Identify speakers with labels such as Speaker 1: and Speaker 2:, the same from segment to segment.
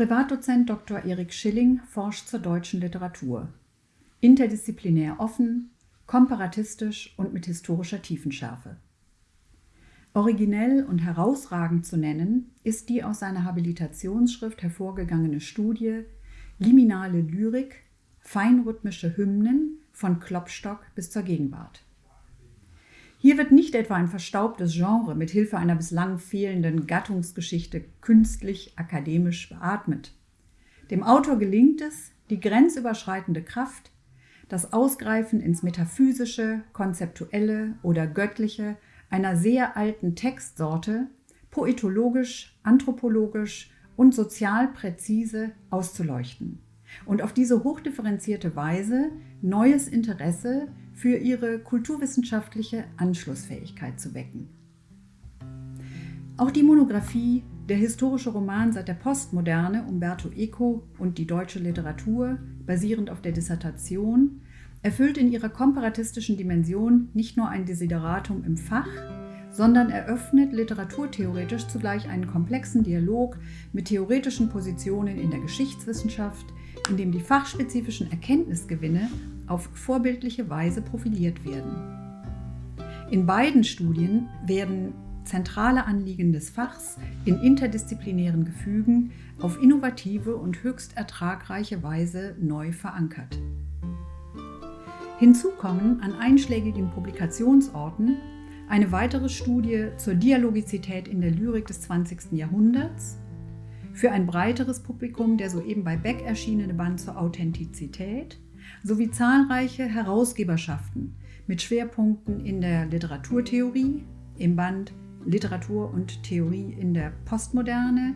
Speaker 1: Privatdozent Dr. Erik Schilling forscht zur deutschen Literatur. Interdisziplinär offen, komparatistisch und mit historischer Tiefenschärfe. Originell und herausragend zu nennen ist die aus seiner Habilitationsschrift hervorgegangene Studie Liminale Lyrik, feinrhythmische Hymnen von Klopstock bis zur Gegenwart. Hier wird nicht etwa ein verstaubtes Genre mit Hilfe einer bislang fehlenden Gattungsgeschichte künstlich akademisch beatmet. Dem Autor gelingt es, die grenzüberschreitende Kraft, das Ausgreifen ins Metaphysische, Konzeptuelle oder Göttliche einer sehr alten Textsorte poetologisch, anthropologisch und sozial präzise auszuleuchten und auf diese hochdifferenzierte Weise neues Interesse für ihre kulturwissenschaftliche Anschlussfähigkeit zu wecken. Auch die Monographie Der historische Roman seit der Postmoderne Umberto Eco und die deutsche Literatur, basierend auf der Dissertation, erfüllt in ihrer komparatistischen Dimension nicht nur ein Desideratum im Fach, sondern eröffnet literaturtheoretisch zugleich einen komplexen Dialog mit theoretischen Positionen in der Geschichtswissenschaft, in dem die fachspezifischen Erkenntnisgewinne auf vorbildliche Weise profiliert werden. In beiden Studien werden zentrale Anliegen des Fachs in interdisziplinären Gefügen auf innovative und höchst ertragreiche Weise neu verankert. Hinzu kommen an einschlägigen Publikationsorten eine weitere Studie zur Dialogizität in der Lyrik des 20. Jahrhunderts, für ein breiteres Publikum der soeben bei Beck erschienene Band zur Authentizität sowie zahlreiche Herausgeberschaften mit Schwerpunkten in der Literaturtheorie, im Band Literatur und Theorie in der Postmoderne,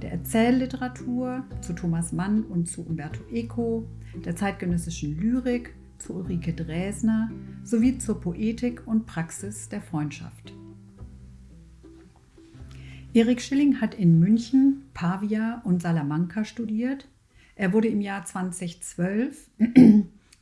Speaker 1: der Erzählliteratur zu Thomas Mann und zu Umberto Eco, der zeitgenössischen Lyrik zu Ulrike Dresner sowie zur Poetik und Praxis der Freundschaft. Erik Schilling hat in München, Pavia und Salamanca studiert. Er wurde im Jahr 2012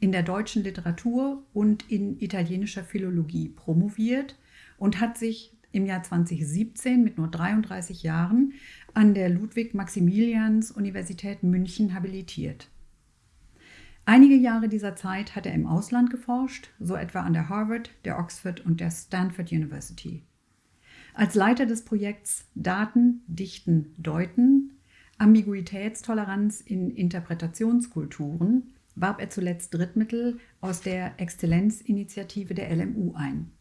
Speaker 1: in der deutschen Literatur und in italienischer Philologie promoviert und hat sich im Jahr 2017 mit nur 33 Jahren an der Ludwig-Maximilians-Universität München habilitiert. Einige Jahre dieser Zeit hat er im Ausland geforscht, so etwa an der Harvard, der Oxford und der Stanford University. Als Leiter des Projekts Daten, Dichten, Deuten, Ambiguitätstoleranz in Interpretationskulturen warb er zuletzt Drittmittel aus der Exzellenzinitiative der LMU ein.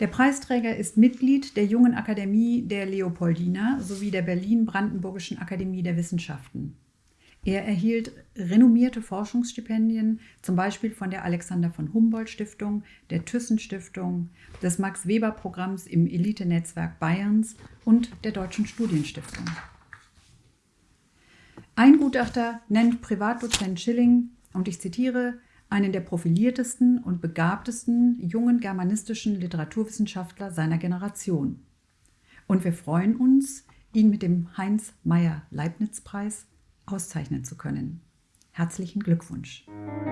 Speaker 1: Der Preisträger ist Mitglied der Jungen Akademie der Leopoldina sowie der Berlin-Brandenburgischen Akademie der Wissenschaften. Er erhielt renommierte Forschungsstipendien, zum Beispiel von der Alexander von Humboldt Stiftung, der Thyssen Stiftung, des Max Weber Programms im Elite-Netzwerk Bayerns und der Deutschen Studienstiftung. Ein Gutachter nennt Privatdozent Schilling, und ich zitiere, einen der profiliertesten und begabtesten jungen germanistischen Literaturwissenschaftler seiner Generation. Und wir freuen uns, ihn mit dem Heinz-Meyer-Leibniz-Preis auszeichnen zu können. Herzlichen Glückwunsch!